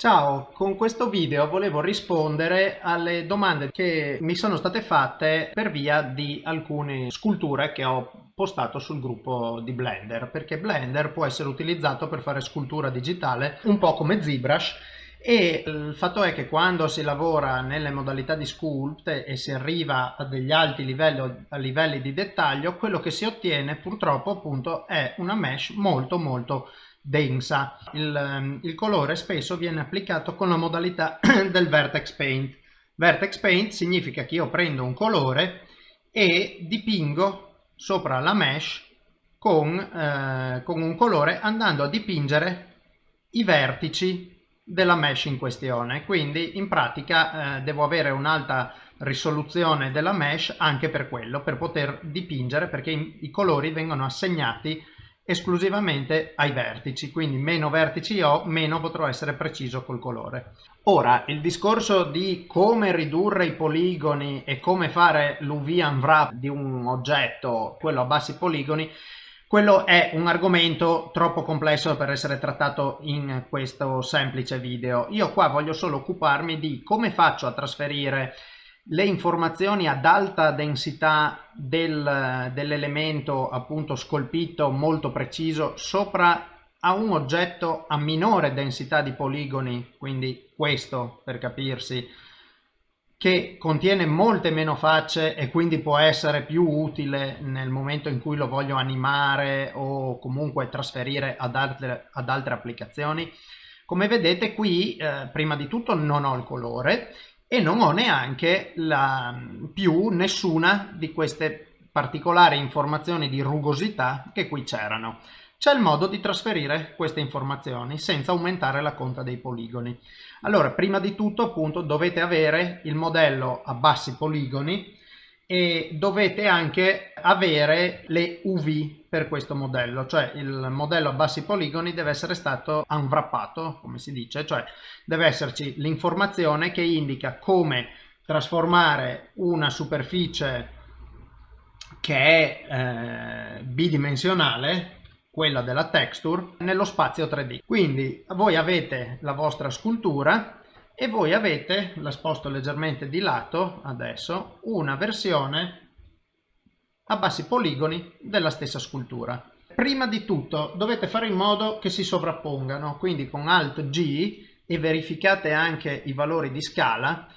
Ciao, con questo video volevo rispondere alle domande che mi sono state fatte per via di alcune sculture che ho postato sul gruppo di Blender, perché Blender può essere utilizzato per fare scultura digitale un po' come ZBrush e il fatto è che quando si lavora nelle modalità di sculpt e si arriva a degli alti livelli, a livelli di dettaglio, quello che si ottiene purtroppo appunto è una mesh molto molto densa. Il, ehm, il colore spesso viene applicato con la modalità del Vertex Paint. Vertex Paint significa che io prendo un colore e dipingo sopra la mesh con, eh, con un colore andando a dipingere i vertici della mesh in questione quindi in pratica eh, devo avere un'alta risoluzione della mesh anche per quello per poter dipingere perché i, i colori vengono assegnati esclusivamente ai vertici, quindi meno vertici ho, meno potrò essere preciso col colore. Ora, il discorso di come ridurre i poligoni e come fare l'UV unwrap di un oggetto, quello a bassi poligoni, quello è un argomento troppo complesso per essere trattato in questo semplice video. Io qua voglio solo occuparmi di come faccio a trasferire le informazioni ad alta densità del, dell'elemento appunto scolpito molto preciso sopra a un oggetto a minore densità di poligoni, quindi questo per capirsi, che contiene molte meno facce e quindi può essere più utile nel momento in cui lo voglio animare o comunque trasferire ad altre, ad altre applicazioni. Come vedete qui eh, prima di tutto non ho il colore e non ho neanche la, più nessuna di queste particolari informazioni di rugosità che qui c'erano. C'è il modo di trasferire queste informazioni senza aumentare la conta dei poligoni. Allora, prima di tutto appunto dovete avere il modello a bassi poligoni e dovete anche avere le UV per questo modello, cioè il modello a bassi poligoni deve essere stato unwrappato, come si dice, cioè deve esserci l'informazione che indica come trasformare una superficie che è eh, bidimensionale, quella della texture, nello spazio 3D. Quindi voi avete la vostra scultura e voi avete, la sposto leggermente di lato adesso, una versione a bassi poligoni della stessa scultura. Prima di tutto dovete fare in modo che si sovrappongano, quindi con Alt G e verificate anche i valori di scala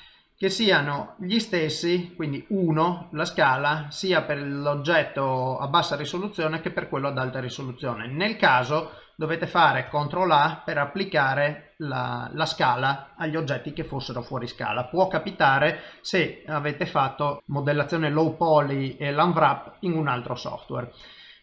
che siano gli stessi, quindi 1 la scala, sia per l'oggetto a bassa risoluzione che per quello ad alta risoluzione. Nel caso dovete fare CTRL A per applicare la, la, scala agli oggetti che fossero fuori scala. Può capitare se avete fatto modellazione low poly e l'unwrap in un altro software.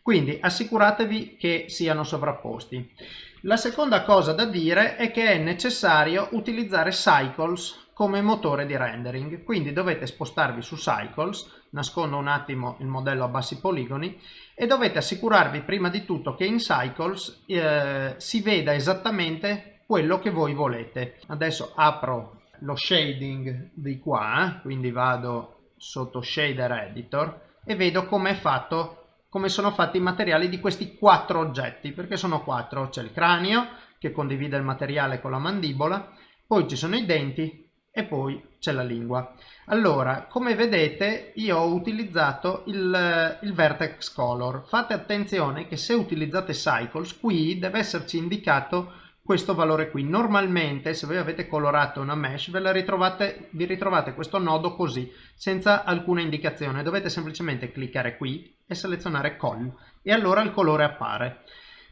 Quindi assicuratevi che siano sovrapposti. La seconda cosa da dire è che è necessario utilizzare Cycles come motore di rendering. Quindi dovete spostarvi su Cycles, nascondo un attimo il modello a bassi poligoni, e dovete assicurarvi prima di tutto che in Cycles eh, si veda esattamente quello che voi volete. Adesso apro lo shading di qua, quindi vado sotto Shader Editor e vedo come è fatto come sono fatti i materiali di questi quattro oggetti, perché sono quattro. C'è il cranio che condivide il materiale con la mandibola, poi ci sono i denti, e poi c'è la lingua. Allora, come vedete io ho utilizzato il, il, vertex color. Fate attenzione che se utilizzate cycles qui deve esserci indicato questo valore qui. Normalmente se voi avete colorato una mesh ve la ritrovate, vi ritrovate questo nodo così, senza alcuna indicazione. Dovete semplicemente cliccare qui e selezionare col e allora il colore appare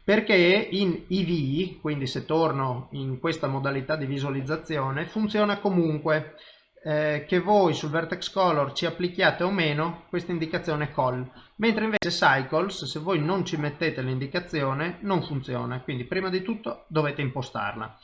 perché in EV, quindi se torno in questa modalità di visualizzazione, funziona comunque eh, che voi sul vertex color ci applichiate o meno questa indicazione call, mentre invece cycles, se voi non ci mettete l'indicazione, non funziona, quindi prima di tutto dovete impostarla.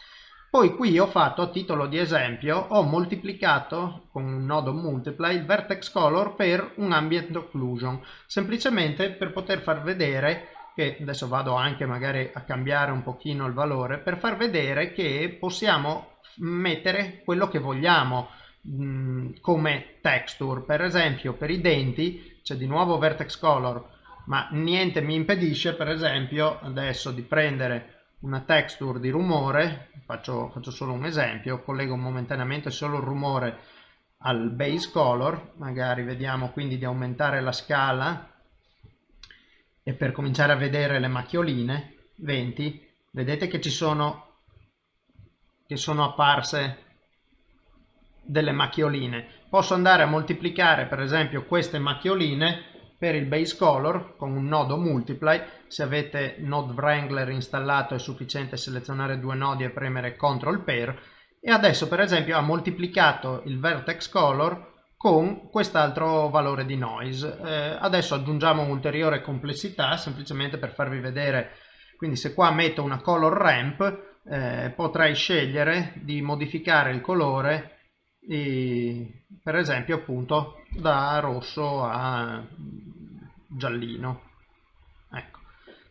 Poi qui ho fatto a titolo di esempio, ho moltiplicato con un nodo multiply il vertex color per un ambient occlusion, semplicemente per poter far vedere che adesso vado anche magari a cambiare un pochino il valore per far vedere che possiamo mettere quello che vogliamo mh, mm, come texture. Per esempio per i denti c'è di nuovo vertex color ma niente mi impedisce per esempio adesso di prendere una texture di rumore, faccio, faccio solo un esempio, collego momentaneamente solo il rumore al base color, magari vediamo quindi di aumentare la scala e per cominciare a vedere le macchioline, 20, vedete che ci sono, che sono apparse delle macchioline. Posso andare a moltiplicare per esempio queste macchioline per il base color con un nodo multiply se avete node wrangler installato è sufficiente selezionare due nodi e premere ctrl pair e adesso per esempio ha moltiplicato il vertex color con quest'altro valore di noise. Eh, adesso aggiungiamo un'ulteriore complessità semplicemente per farvi vedere. Quindi se qua metto una color ramp eh, potrei scegliere di modificare il colore e, per esempio appunto da rosso a giallino. Ecco.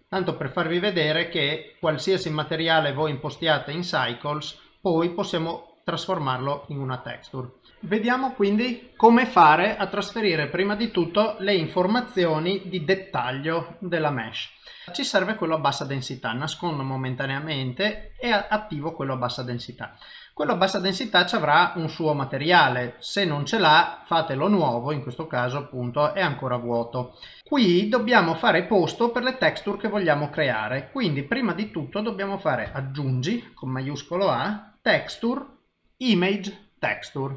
Tanto per farvi vedere che qualsiasi materiale voi impostiate in cycles poi possiamo trasformarlo in una texture. Vediamo quindi come fare a trasferire prima di tutto le informazioni di dettaglio della mesh. Ci serve quello a bassa densità nascondo momentaneamente e attivo quello a bassa densità. Quello a bassa densità ci avrà un suo materiale, se non ce l'ha fatelo nuovo, in questo caso appunto è ancora vuoto. Qui dobbiamo fare posto per le texture che vogliamo creare, quindi prima di tutto dobbiamo fare aggiungi con maiuscolo A, texture, image, texture.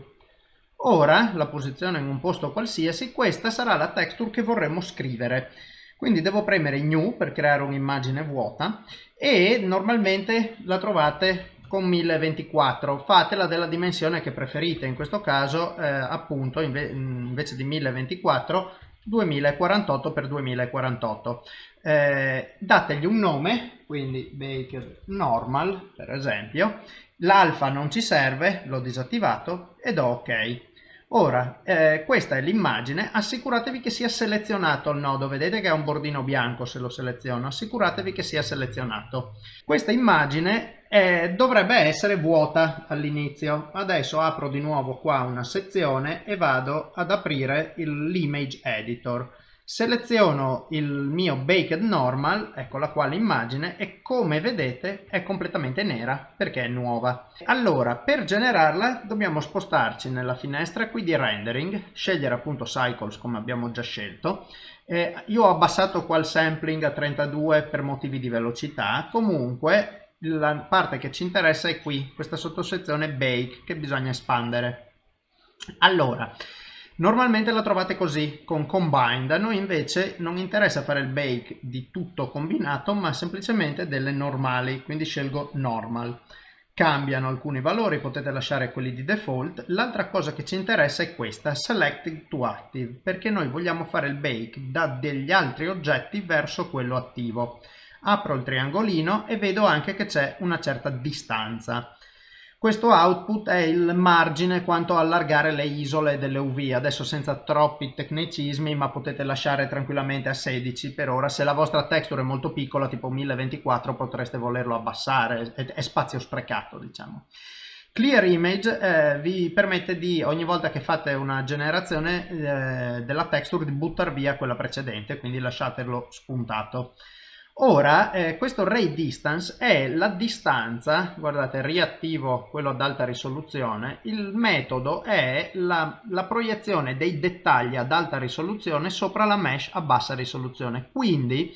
Ora la posizione in un posto qualsiasi, questa sarà la texture che vorremmo scrivere. Quindi devo premere new per creare un'immagine vuota e normalmente la trovate con 1024 fatela della dimensione che preferite in questo caso eh, appunto inve invece di 1024 2048 x 2048 eh, dategli un nome quindi Baker normal per esempio l'alfa non ci serve l'ho disattivato ed do ok. Ora, eh, questa è l'immagine, assicuratevi che sia selezionato. Il nodo, vedete che è un bordino bianco se lo seleziono, assicuratevi che sia selezionato. Questa immagine eh, dovrebbe essere vuota all'inizio, adesso apro di nuovo qua una sezione e vado ad aprire l'image editor seleziono il mio baked normal ecco la quale immagine e come vedete è completamente nera perché è nuova. Allora per generarla dobbiamo spostarci nella finestra qui di rendering scegliere appunto cycles come abbiamo già scelto. Eh, io ho abbassato qua il sampling a 32 per motivi di velocità. Comunque la parte che ci interessa è qui questa sottosezione bake che bisogna espandere. Allora Normalmente la trovate così, con combined, a noi invece non interessa fare il bake di tutto combinato, ma semplicemente delle normali, quindi scelgo normal. Cambiano alcuni valori, potete lasciare quelli di default. L'altra cosa che ci interessa è questa, selected to active, perché noi vogliamo fare il bake da degli altri oggetti verso quello attivo. Apro il triangolino e vedo anche che c'è una certa distanza. Questo output è il margine quanto allargare le isole delle UV, adesso senza troppi tecnicismi, ma potete lasciare tranquillamente a 16 per ora. Se la vostra texture è molto piccola, tipo 1024, potreste volerlo abbassare, è spazio sprecato, diciamo. Clear Image eh, vi permette di, ogni volta che fate una generazione eh, della texture, di buttare via quella precedente, quindi lasciatelo spuntato. Ora, eh, questo ray distance è la distanza, guardate, riattivo quello ad alta risoluzione, il metodo è la, la, proiezione dei dettagli ad alta risoluzione sopra la mesh a bassa risoluzione. Quindi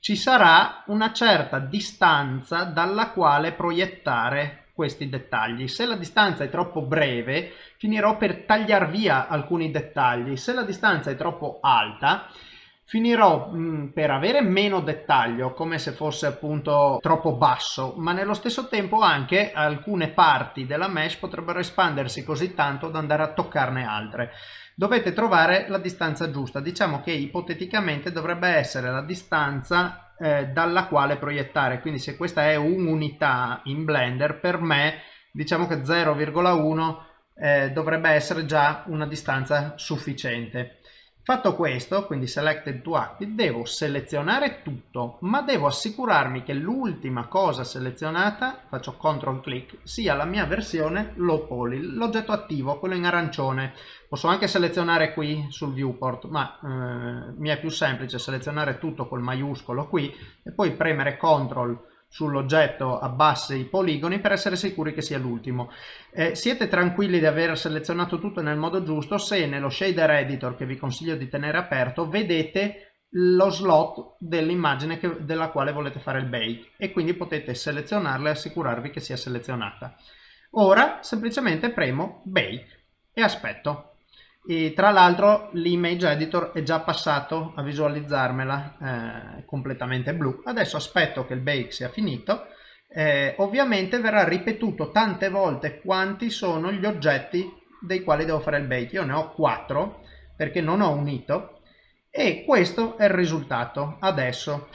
ci sarà una certa distanza dalla quale proiettare questi dettagli. Se la distanza è troppo breve, finirò per tagliare via alcuni dettagli. Se la distanza è troppo alta, finirò mh, mm, per avere meno dettaglio come se fosse appunto troppo basso ma nello stesso tempo anche alcune parti della mesh potrebbero espandersi così tanto da andare a toccarne altre. Dovete trovare la distanza giusta. Diciamo che ipoteticamente dovrebbe essere la distanza eh, dalla quale proiettare. Quindi se questa è un'unità in blender per me diciamo che 0,1 eh, dovrebbe essere già una distanza sufficiente Fatto questo, quindi selected to active, devo selezionare tutto, ma devo assicurarmi che l'ultima cosa selezionata, faccio CTRL click, sia la mia versione low poly, l'oggetto attivo, quello in arancione. Posso anche selezionare qui sul viewport, ma eh, mi è più semplice selezionare tutto col maiuscolo qui e poi premere CTRL sull'oggetto abbassa i poligoni per essere sicuri che sia l'ultimo. Eh, siete tranquilli di aver selezionato tutto nel modo giusto se nello shader editor che vi consiglio di tenere aperto vedete lo slot dell'immagine della quale volete fare il bake e quindi potete selezionarla e assicurarvi che sia selezionata. Ora semplicemente premo bake e aspetto. E tra l'altro l'image editor è già passato a visualizzarmela eh, completamente blu. Adesso aspetto che il bake sia finito. Eh, ovviamente verrà ripetuto tante volte quanti sono gli oggetti dei quali devo fare il bake. Io ne ho 4 perché non ho unito e questo è il risultato adesso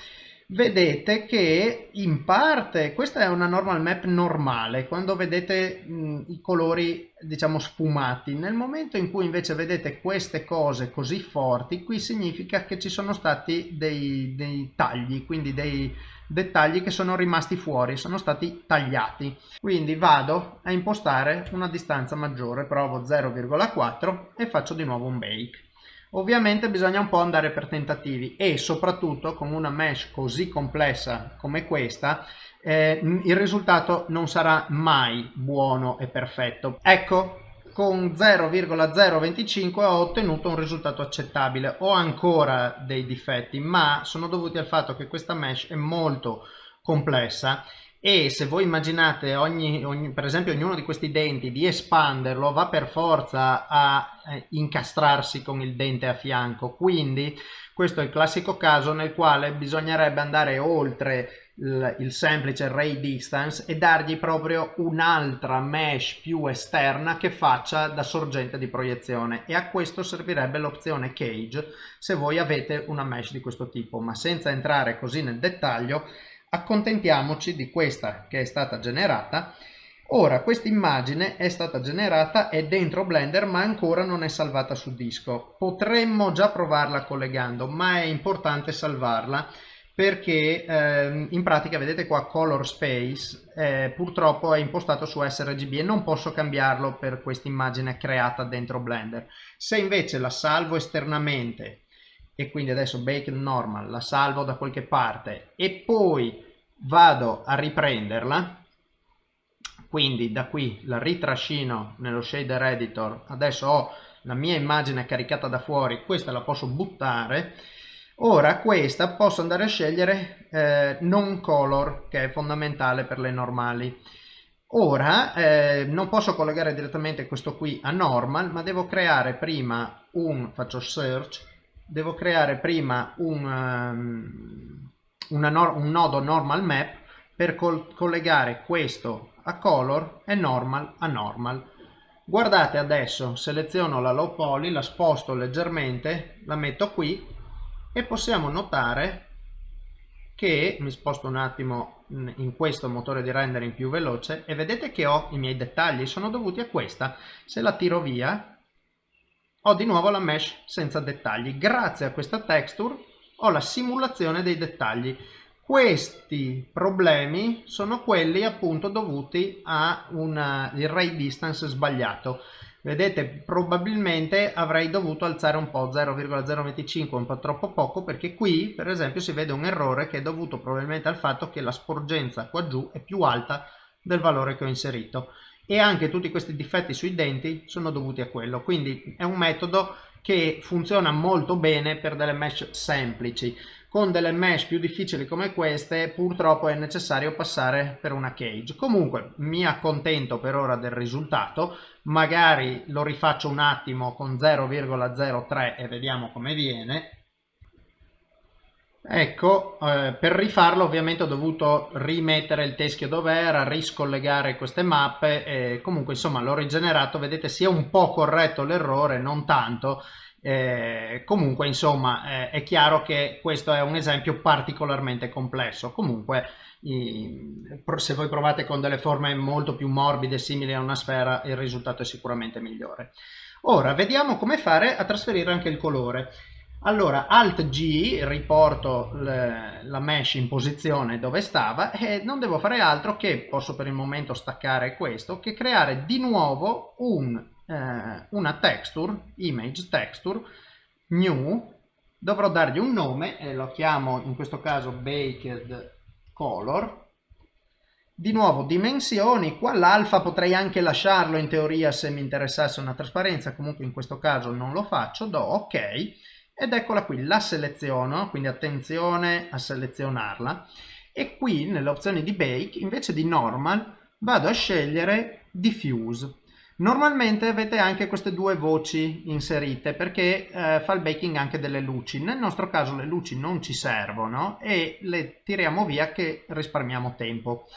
vedete che in parte questa è una normal map normale quando vedete mh, i colori diciamo sfumati. Nel momento in cui invece vedete queste cose così forti qui significa che ci sono stati dei, dei tagli quindi dei dettagli che sono rimasti fuori sono stati tagliati. Quindi vado a impostare una distanza maggiore provo 0,4 e faccio di nuovo un bake Ovviamente bisogna un po' andare per tentativi e soprattutto con una mesh così complessa come questa eh, il risultato non sarà mai buono e perfetto. Ecco, con 0,025 ho ottenuto un risultato accettabile. Ho ancora dei difetti, ma sono dovuti al fatto che questa mesh è molto complessa e se voi immaginate ogni, ogni, per esempio ognuno di questi denti di espanderlo va per forza a eh, incastrarsi con il dente a fianco. Quindi questo è il classico caso nel quale bisognerebbe andare oltre il, il semplice ray distance e dargli proprio un'altra mesh più esterna che faccia da sorgente di proiezione. E a questo servirebbe l'opzione cage se voi avete una mesh di questo tipo. Ma senza entrare così nel dettaglio accontentiamoci di questa che è stata generata. Ora questa immagine è stata generata è dentro blender ma ancora non è salvata su disco. Potremmo già provarla collegando ma è importante salvarla perché eh, in pratica vedete qua color space eh, purtroppo è impostato su sRGB e non posso cambiarlo per questa immagine creata dentro blender. Se invece la salvo esternamente e quindi adesso bake normal, la salvo da qualche parte e poi vado a riprenderla, quindi da qui la ritrascino nello shader editor, adesso ho la mia immagine caricata da fuori, questa la posso buttare, ora questa posso andare a scegliere eh, non color che è fondamentale per le normali. Ora eh, non posso collegare direttamente questo qui a normal ma devo creare prima un, faccio search, devo creare prima un, um, no un nodo normal map per col collegare questo a color e normal a normal. Guardate adesso, seleziono la low poly, la sposto leggermente, la metto qui e possiamo notare che mi sposto un attimo in questo motore di rendering più veloce e vedete che ho i miei dettagli, sono dovuti a questa. Se la tiro via ho di nuovo la mesh senza dettagli. Grazie a questa texture ho la simulazione dei dettagli. Questi problemi sono quelli appunto dovuti a un ray distance sbagliato. Vedete, probabilmente avrei dovuto alzare un po' 0,025, un po' troppo poco, perché qui per esempio si vede un errore che è dovuto probabilmente al fatto che la sporgenza qua giù è più alta del valore che ho inserito e anche tutti questi difetti sui denti sono dovuti a quello. Quindi è un metodo che funziona molto bene per delle mesh semplici. Con delle mesh più difficili come queste purtroppo è necessario passare per una cage. Comunque mi accontento per ora del risultato. Magari lo rifaccio un attimo con 0,03 e vediamo come viene Ecco, eh, per rifarlo ovviamente ho dovuto rimettere il teschio dove era, riscollegare queste mappe e comunque insomma l'ho rigenerato, vedete sia un po' corretto l'errore, non tanto, eh, comunque insomma eh, è chiaro che questo è un esempio particolarmente complesso, comunque se voi provate con delle forme molto più morbide simili a una sfera il risultato è sicuramente migliore. Ora vediamo come fare a trasferire anche il colore. Allora, Alt G, riporto la mesh in posizione dove stava e non devo fare altro che, posso per il momento staccare questo, che creare di nuovo un, eh, una texture, image texture, new, dovrò dargli un nome e lo chiamo in questo caso baked color. Di nuovo dimensioni, qua l'alfa potrei anche lasciarlo in teoria se mi interessasse una trasparenza, comunque in questo caso non lo faccio, do ok ed eccola qui, la seleziono, quindi attenzione a selezionarla e qui nelle opzioni di bake invece di normal vado a scegliere diffuse. Normalmente avete anche queste due voci inserite perché eh, fa il baking anche delle luci. Nel nostro caso le luci non ci servono e le tiriamo via che risparmiamo tempo.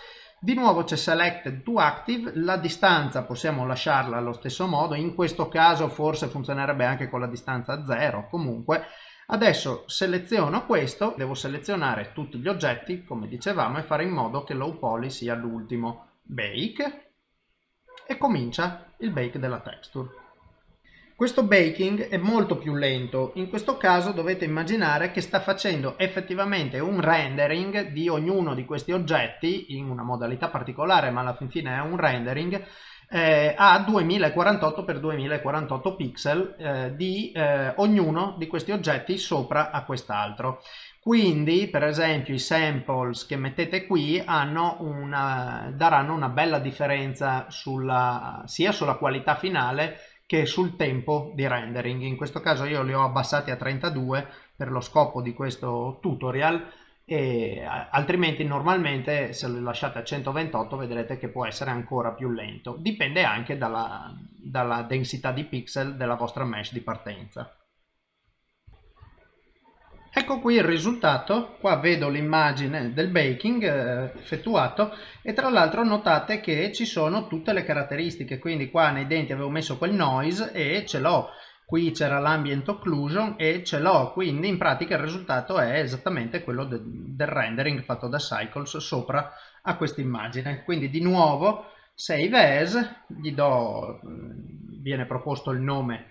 Di nuovo c'è Selected to Active, la distanza possiamo lasciarla allo stesso modo, in questo caso forse funzionerebbe anche con la distanza 0, comunque adesso seleziono questo, devo selezionare tutti gli oggetti come dicevamo e fare in modo che low poly sia l'ultimo, bake e comincia il bake della texture. Questo baking è molto più lento, in questo caso dovete immaginare che sta facendo effettivamente un rendering di ognuno di questi oggetti in una modalità particolare ma alla fin fine è un rendering eh, a 2048 x 2048 pixel eh, di eh, ognuno di questi oggetti sopra a quest'altro. Quindi, per esempio, i samples che mettete qui una, daranno una bella differenza sulla, sia sulla qualità finale che sul tempo di rendering. In questo caso io li ho abbassati a 32 per lo scopo di questo tutorial e altrimenti normalmente se lo lasciate a 128 vedrete che può essere ancora più lento. Dipende anche dalla, dalla densità di pixel della vostra mesh di partenza. Ecco qui il risultato, qua vedo l'immagine del baking eh, effettuato. E tra l'altro notate che ci sono tutte le caratteristiche, quindi qua nei denti avevo messo quel noise e ce l'ho, qui c'era l'ambient occlusion e ce l'ho, quindi in pratica il risultato è esattamente quello de del rendering fatto da Cycles sopra a questa immagine. Quindi di nuovo save as, gli do, viene proposto il nome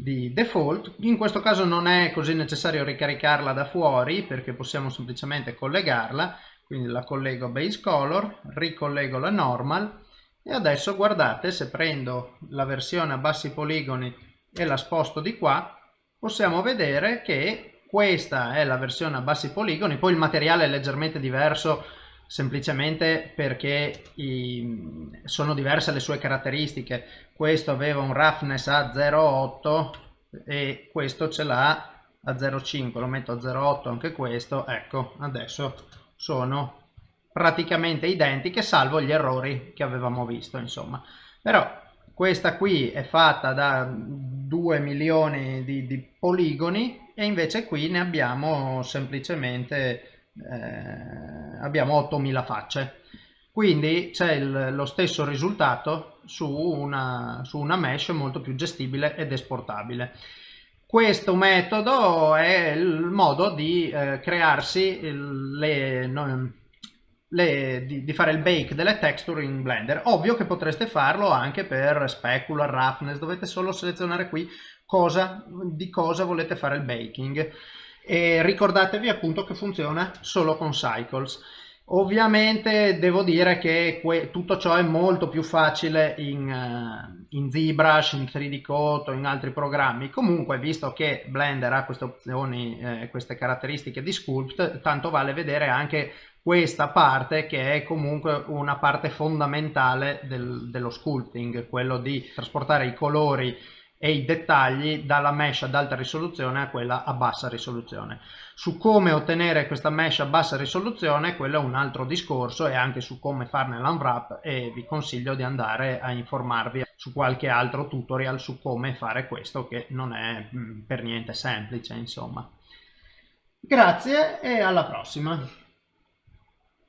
di default. In questo caso non è così necessario ricaricarla da fuori perché possiamo semplicemente collegarla, quindi la collego a base color, ricollego la normal. E adesso guardate se prendo la versione a bassi poligoni e la sposto di qua possiamo vedere che questa è la versione a bassi poligoni, poi il materiale è leggermente diverso semplicemente perché i, sono diverse le sue caratteristiche. Questo aveva un roughness a 0,8 e questo ce l'ha a 0,5 lo metto a 0,8 anche questo. Ecco adesso sono praticamente identiche salvo gli errori che avevamo visto insomma. Però questa qui è fatta da 2 milioni di, di poligoni e invece qui ne abbiamo semplicemente eh, abbiamo 8000 facce. Quindi c'è lo stesso risultato su una, su una mesh molto più gestibile ed esportabile. Questo metodo è il modo di eh, crearsi le, no, le, di, di, fare il bake delle texture in Blender. Ovvio che potreste farlo anche per specular, roughness, dovete solo selezionare qui cosa, di cosa volete fare il baking e ricordatevi appunto che funziona solo con cycles. Ovviamente devo dire che tutto ciò è molto più facile in, uh, in ZBrush, in 3D Coat o in altri programmi. Comunque visto che Blender ha queste opzioni eh, queste caratteristiche di sculpt tanto vale vedere anche questa parte che è comunque una parte fondamentale del, dello sculpting quello di trasportare i colori e i dettagli dalla mesh ad alta risoluzione a quella a bassa risoluzione. Su come ottenere questa mesh a bassa risoluzione quello è un altro discorso e anche su come farne l'unwrap e vi consiglio di andare a informarvi su qualche altro tutorial su come fare questo che non è mm, per niente semplice insomma. Grazie e alla prossima!